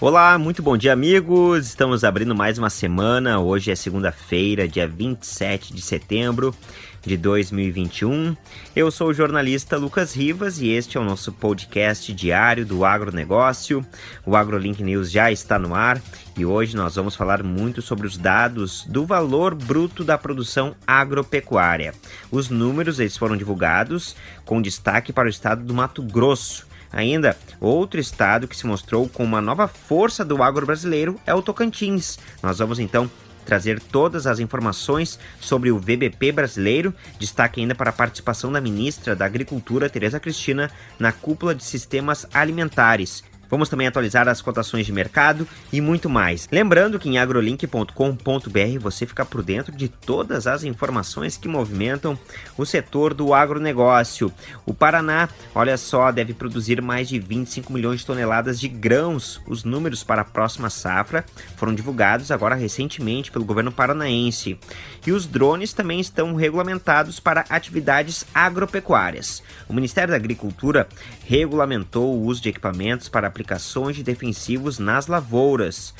Olá, muito bom dia, amigos. Estamos abrindo mais uma semana. Hoje é segunda-feira, dia 27 de setembro de 2021. Eu sou o jornalista Lucas Rivas e este é o nosso podcast diário do agronegócio. O AgroLink News já está no ar e hoje nós vamos falar muito sobre os dados do valor bruto da produção agropecuária. Os números eles foram divulgados com destaque para o estado do Mato Grosso. Ainda, outro estado que se mostrou com uma nova força do agro brasileiro é o Tocantins. Nós vamos então trazer todas as informações sobre o VBP brasileiro. Destaque ainda para a participação da ministra da Agricultura, Tereza Cristina, na cúpula de sistemas alimentares. Vamos também atualizar as cotações de mercado e muito mais. Lembrando que em agrolink.com.br você fica por dentro de todas as informações que movimentam o setor do agronegócio. O Paraná, olha só, deve produzir mais de 25 milhões de toneladas de grãos. Os números para a próxima safra foram divulgados agora recentemente pelo governo paranaense. E os drones também estão regulamentados para atividades agropecuárias. O Ministério da Agricultura regulamentou o uso de equipamentos para aplicações de defensivos nas lavouras.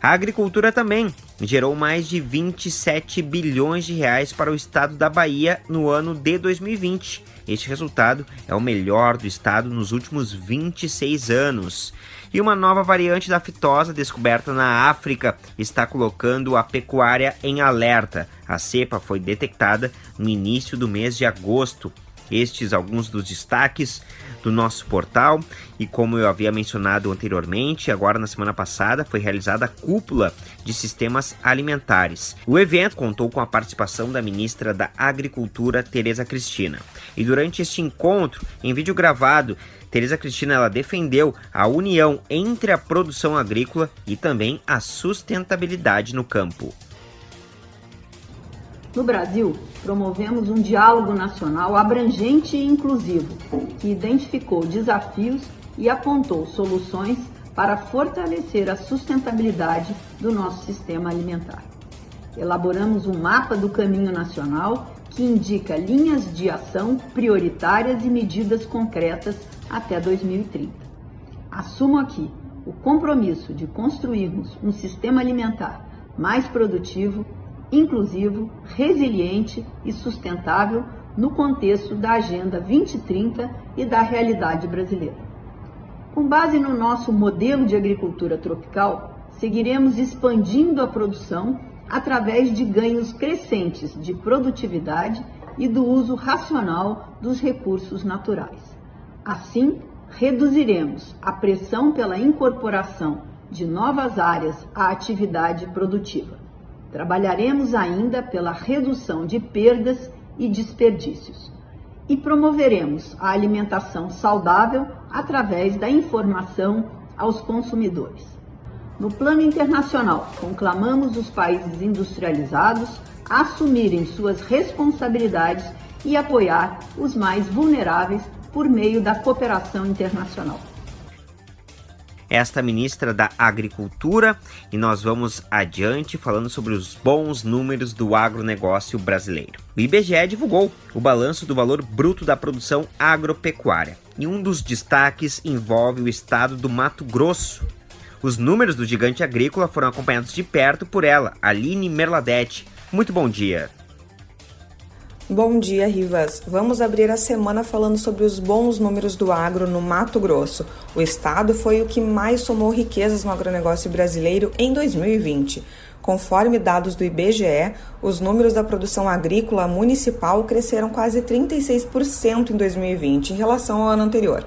A agricultura também gerou mais de 27 bilhões de reais para o estado da Bahia no ano de 2020. Este resultado é o melhor do estado nos últimos 26 anos. E uma nova variante da fitosa descoberta na África está colocando a pecuária em alerta. A cepa foi detectada no início do mês de agosto estes alguns dos destaques do nosso portal e como eu havia mencionado anteriormente, agora na semana passada foi realizada a cúpula de sistemas alimentares. O evento contou com a participação da ministra da Agricultura, Tereza Cristina. E durante este encontro, em vídeo gravado, Tereza Cristina ela defendeu a união entre a produção agrícola e também a sustentabilidade no campo. No Brasil, promovemos um diálogo nacional abrangente e inclusivo, que identificou desafios e apontou soluções para fortalecer a sustentabilidade do nosso sistema alimentar. Elaboramos um mapa do caminho nacional que indica linhas de ação prioritárias e medidas concretas até 2030. Assumo aqui o compromisso de construirmos um sistema alimentar mais produtivo, inclusivo, resiliente e sustentável no contexto da Agenda 2030 e da realidade brasileira. Com base no nosso modelo de agricultura tropical, seguiremos expandindo a produção através de ganhos crescentes de produtividade e do uso racional dos recursos naturais. Assim, reduziremos a pressão pela incorporação de novas áreas à atividade produtiva. Trabalharemos ainda pela redução de perdas e desperdícios. E promoveremos a alimentação saudável através da informação aos consumidores. No plano internacional, conclamamos os países industrializados a assumirem suas responsabilidades e apoiar os mais vulneráveis por meio da cooperação internacional esta ministra da Agricultura e nós vamos adiante falando sobre os bons números do agronegócio brasileiro. O IBGE divulgou o balanço do valor bruto da produção agropecuária e um dos destaques envolve o estado do Mato Grosso. Os números do gigante agrícola foram acompanhados de perto por ela, Aline Merladete. Muito bom dia. Bom dia, Rivas. Vamos abrir a semana falando sobre os bons números do agro no Mato Grosso. O estado foi o que mais somou riquezas no agronegócio brasileiro em 2020. Conforme dados do IBGE, os números da produção agrícola municipal cresceram quase 36% em 2020 em relação ao ano anterior.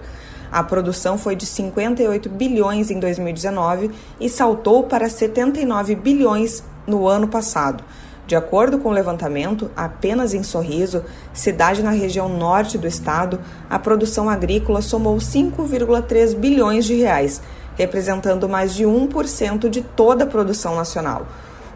A produção foi de 58 bilhões em 2019 e saltou para 79 bilhões no ano passado. De acordo com o levantamento, apenas em Sorriso, cidade na região norte do estado, a produção agrícola somou 5,3 bilhões de reais, representando mais de 1% de toda a produção nacional.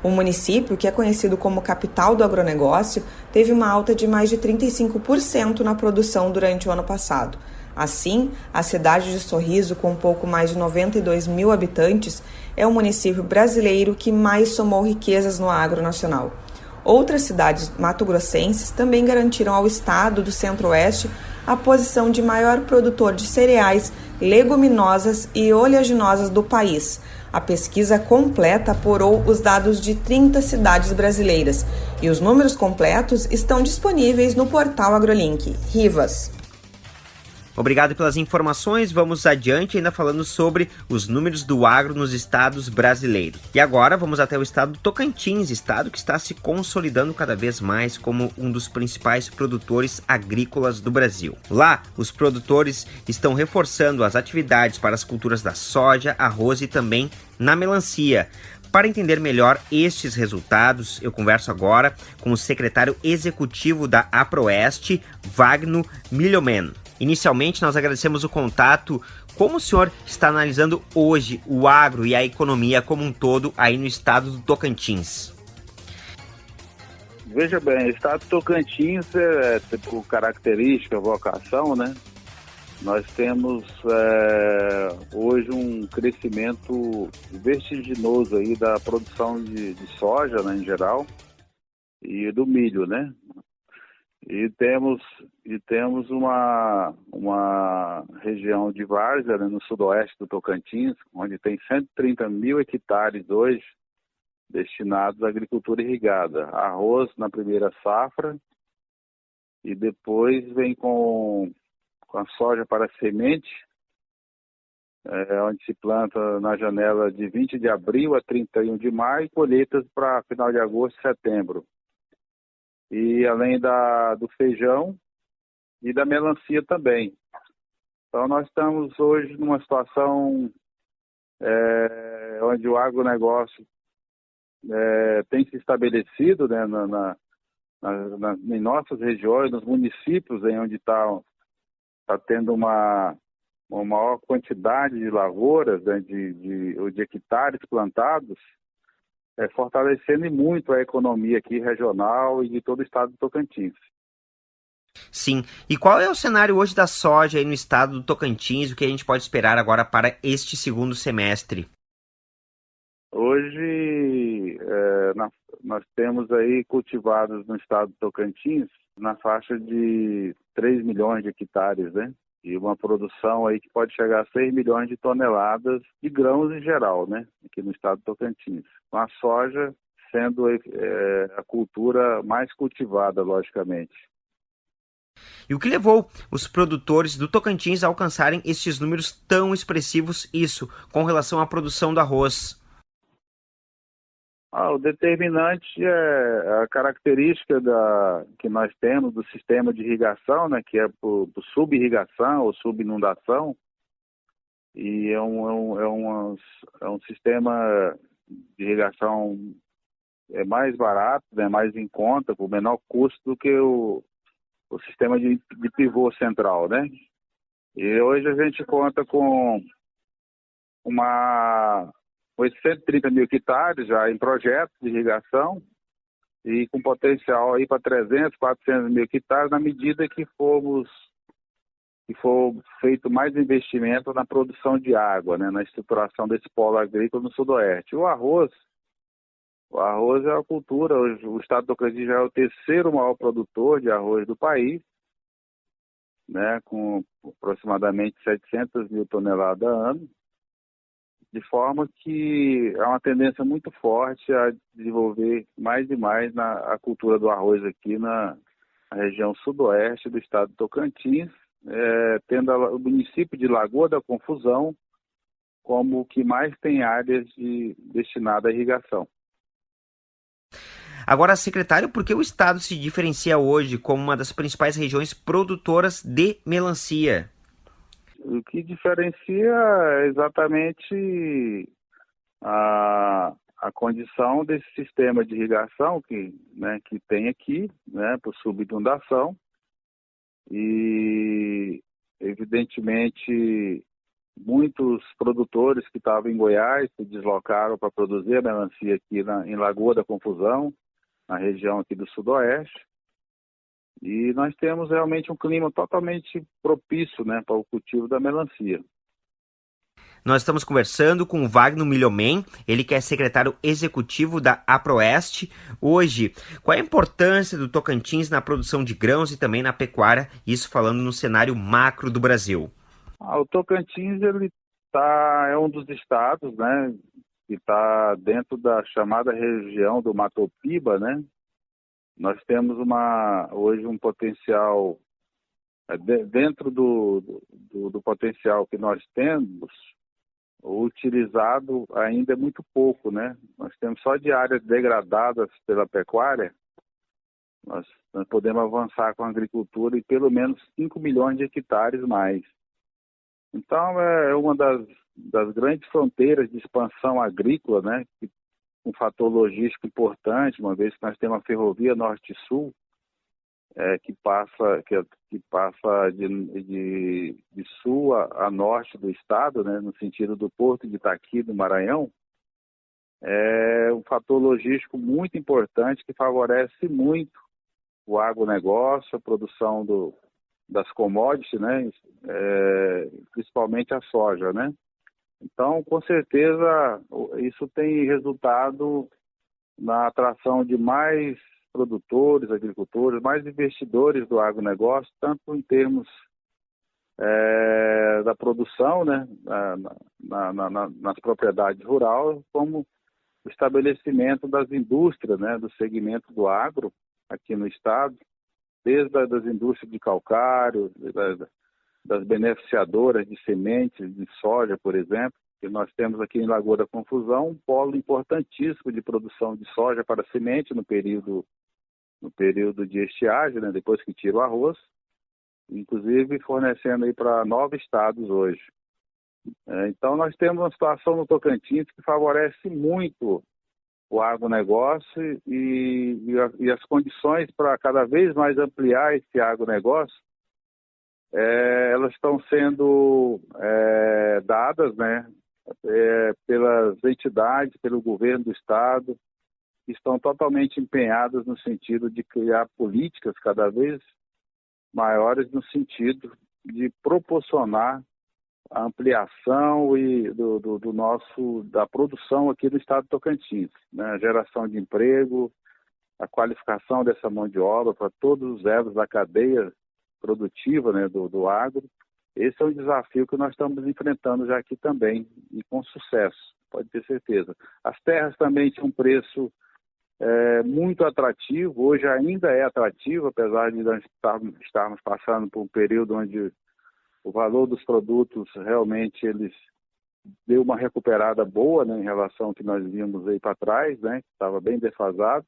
O município, que é conhecido como capital do agronegócio, teve uma alta de mais de 35% na produção durante o ano passado. Assim, a cidade de Sorriso, com pouco mais de 92 mil habitantes, é o município brasileiro que mais somou riquezas no agro nacional. Outras cidades mato-grossenses também garantiram ao estado do centro-oeste a posição de maior produtor de cereais, leguminosas e oleaginosas do país. A pesquisa completa apurou os dados de 30 cidades brasileiras e os números completos estão disponíveis no portal AgroLink. Rivas. Obrigado pelas informações. Vamos adiante ainda falando sobre os números do agro nos estados brasileiros. E agora vamos até o estado do Tocantins, estado que está se consolidando cada vez mais como um dos principais produtores agrícolas do Brasil. Lá, os produtores estão reforçando as atividades para as culturas da soja, arroz e também na melancia. Para entender melhor estes resultados, eu converso agora com o secretário executivo da APROEST, Wagner Milhomen. Inicialmente, nós agradecemos o contato. Como o senhor está analisando hoje o agro e a economia como um todo aí no estado do Tocantins? Veja bem, o estado do Tocantins é, por característica, vocação, né? Nós temos é, hoje um crescimento vertiginoso aí da produção de, de soja, né, em geral, e do milho, né? E temos, e temos uma, uma região de várzea né, no sudoeste do Tocantins, onde tem 130 mil hectares hoje destinados à agricultura irrigada. Arroz na primeira safra e depois vem com, com a soja para semente, é, onde se planta na janela de 20 de abril a 31 de maio e colheitas para final de agosto e setembro e além da, do feijão e da melancia também. Então nós estamos hoje numa situação é, onde o agronegócio é, tem se estabelecido né, na, na, na, em nossas regiões, nos municípios em onde está tá tendo uma, uma maior quantidade de lavouras, né, de, de, de hectares plantados, é, fortalecendo muito a economia aqui regional e de todo o estado do Tocantins. Sim. E qual é o cenário hoje da soja aí no estado do Tocantins? O que a gente pode esperar agora para este segundo semestre? Hoje é, na, nós temos aí cultivados no estado do Tocantins na faixa de 3 milhões de hectares, né? E uma produção aí que pode chegar a 6 milhões de toneladas de grãos em geral, né, aqui no estado do Tocantins. Com a soja sendo é, a cultura mais cultivada, logicamente. E o que levou os produtores do Tocantins a alcançarem esses números tão expressivos, isso, com relação à produção do arroz? Ah, o determinante é a característica da, que nós temos do sistema de irrigação, né, que é por, por sub-irrigação ou subinundação, e é um, é, um, é, é um sistema de irrigação é mais barato, né, mais em conta, por menor custo do que o, o sistema de, de pivô central, né? E hoje a gente conta com uma 830 mil hectares já em projetos de irrigação e com potencial aí para 300, 400 mil hectares na medida que formos que for feito mais investimento na produção de água, né, na estruturação desse polo agrícola no sudoeste. O arroz, o arroz é a cultura, o estado do Tocantins já é o terceiro maior produtor de arroz do país, né, com aproximadamente 700 mil toneladas a ano de forma que há uma tendência muito forte a desenvolver mais e mais na, a cultura do arroz aqui na, na região sudoeste do estado do Tocantins, é, tendo a, o município de Lagoa da Confusão como o que mais tem áreas de, destinadas à irrigação. Agora, secretário, por que o estado se diferencia hoje como uma das principais regiões produtoras de melancia? O que diferencia é exatamente a, a condição desse sistema de irrigação que, né, que tem aqui, né, por subinundação. E, evidentemente, muitos produtores que estavam em Goiás se deslocaram para produzir a melancia aqui na, em Lagoa da Confusão, na região aqui do Sudoeste. E nós temos realmente um clima totalmente propício né, para o cultivo da melancia. Nós estamos conversando com o Wagner Milhomen, ele que é secretário executivo da APROEST. Hoje, qual é a importância do Tocantins na produção de grãos e também na pecuária, isso falando no cenário macro do Brasil? Ah, o Tocantins ele tá, é um dos estados né, que está dentro da chamada região do Matopiba, né? Nós temos uma, hoje um potencial, é, dentro do, do, do potencial que nós temos, utilizado ainda é muito pouco, né? Nós temos só de áreas degradadas pela pecuária, nós, nós podemos avançar com a agricultura e pelo menos 5 milhões de hectares mais. Então, é, é uma das, das grandes fronteiras de expansão agrícola, né? Um fator logístico importante, uma vez que nós temos a ferrovia norte-sul, é, que passa que, que passa de, de, de sul a, a, norte do estado, né, no sentido do porto de Itaqui, do Maranhão, é um fator logístico muito importante que favorece muito o agronegócio, a produção do, das commodities, né, é, principalmente a soja, né. Então, com certeza, isso tem resultado na atração de mais produtores, agricultores, mais investidores do agronegócio, tanto em termos é, da produção, né, na, na, na, nas propriedades rurais, como o estabelecimento das indústrias, né, do segmento do agro aqui no estado, desde as indústrias de calcário, das, das beneficiadoras de sementes de soja, por exemplo, que nós temos aqui em Lagoa da Confusão um polo importantíssimo de produção de soja para semente no período no período de estiagem, né, depois que tira o arroz, inclusive fornecendo aí para nove estados hoje. É, então nós temos uma situação no Tocantins que favorece muito o agronegócio e, e, e as condições para cada vez mais ampliar esse agronegócio, é, elas estão sendo é, dadas né, é, pelas entidades, pelo governo do estado, estão totalmente empenhadas no sentido de criar políticas cada vez maiores no sentido de proporcionar a ampliação e do, do, do, nosso da produção aqui no estado de Tocantins, né? a geração de emprego, a qualificação dessa mão de obra para todos os elos da cadeia produtiva né, do, do agro. Esse é um desafio que nós estamos enfrentando já aqui também e com sucesso, pode ter certeza. As terras também têm um preço é, muito atrativo, hoje ainda é atrativo, apesar de nós estarmos passando por um período onde o valor dos produtos realmente eles deu uma recuperada boa né, em relação ao que nós vimos aí para trás, né, que estava bem defasado,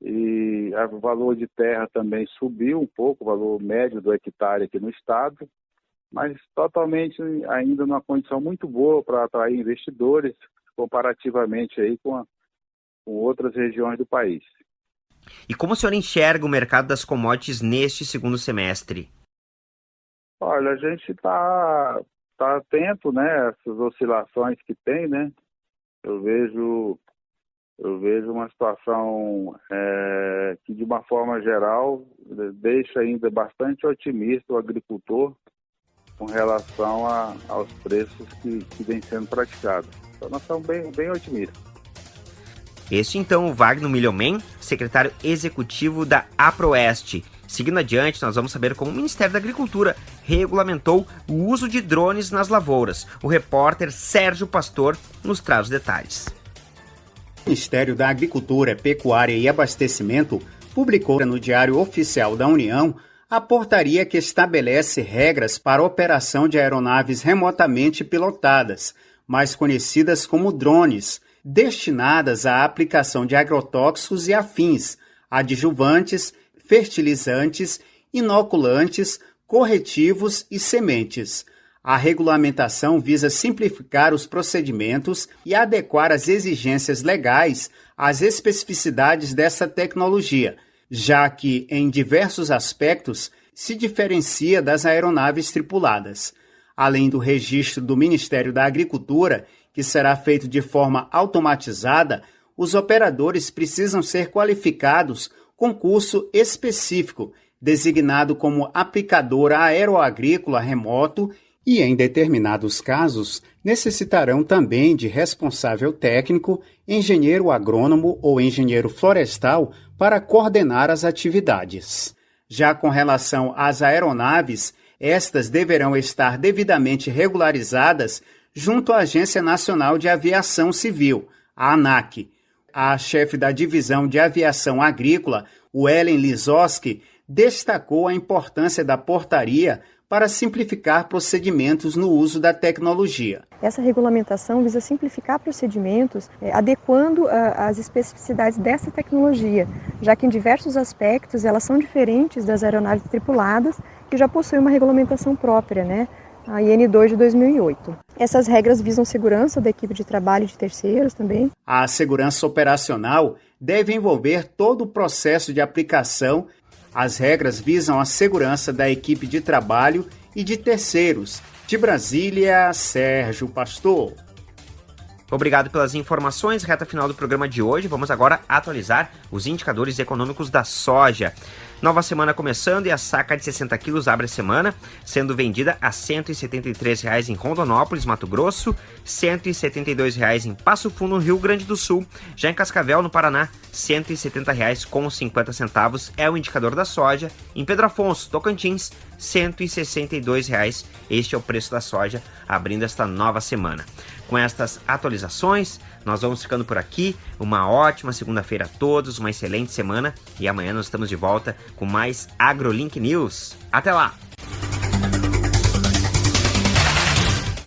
e o valor de terra também subiu um pouco, o valor médio do hectare aqui no estado, mas totalmente ainda numa condição muito boa para atrair investidores, comparativamente aí com a, com outras regiões do país. E como o senhor enxerga o mercado das commodities neste segundo semestre? Olha, a gente está tá atento, né, essas oscilações que tem, né? Eu vejo eu vejo uma situação é, que, de uma forma geral, deixa ainda bastante otimista o agricultor com relação a, aos preços que, que vêm sendo praticados. Então, nós estamos bem, bem otimistas. Este então o Wagner Milhomen, secretário executivo da APROEST. Seguindo adiante, nós vamos saber como o Ministério da Agricultura regulamentou o uso de drones nas lavouras. O repórter Sérgio Pastor nos traz os detalhes. O Ministério da Agricultura, Pecuária e Abastecimento publicou no Diário Oficial da União a portaria que estabelece regras para a operação de aeronaves remotamente pilotadas, mais conhecidas como drones, destinadas à aplicação de agrotóxicos e afins, adjuvantes, fertilizantes, inoculantes, corretivos e sementes. A regulamentação visa simplificar os procedimentos e adequar as exigências legais às especificidades dessa tecnologia, já que, em diversos aspectos, se diferencia das aeronaves tripuladas. Além do registro do Ministério da Agricultura que será feito de forma automatizada, os operadores precisam ser qualificados com curso específico, designado como aplicador aeroagrícola remoto e, em determinados casos, necessitarão também de responsável técnico, engenheiro agrônomo ou engenheiro florestal para coordenar as atividades. Já com relação às aeronaves, estas deverão estar devidamente regularizadas junto à Agência Nacional de Aviação Civil, a ANAC. A chefe da Divisão de Aviação Agrícola, Ellen Lizoski, destacou a importância da portaria para simplificar procedimentos no uso da tecnologia. Essa regulamentação visa simplificar procedimentos, é, adequando a, as especificidades dessa tecnologia, já que em diversos aspectos elas são diferentes das aeronaves tripuladas, que já possuem uma regulamentação própria, né? a IN2 de 2008. Essas regras visam segurança da equipe de trabalho de terceiros também. A segurança operacional deve envolver todo o processo de aplicação as regras visam a segurança da equipe de trabalho e de terceiros. De Brasília, Sérgio Pastor. Obrigado pelas informações. Reta final do programa de hoje. Vamos agora atualizar os indicadores econômicos da soja. Nova semana começando e a saca de 60 quilos abre a semana, sendo vendida a R$ 173,00 em Rondonópolis, Mato Grosso, R$ 172,00 em Passo Fundo, Rio Grande do Sul. Já em Cascavel, no Paraná, R$ 170,00 com 50 centavos é o indicador da soja. Em Pedro Afonso, Tocantins, R$ 162,00. Este é o preço da soja abrindo esta nova semana. Com estas atualizações, nós vamos ficando por aqui. Uma ótima segunda-feira a todos, uma excelente semana e amanhã nós estamos de volta com mais AgroLink News. Até lá!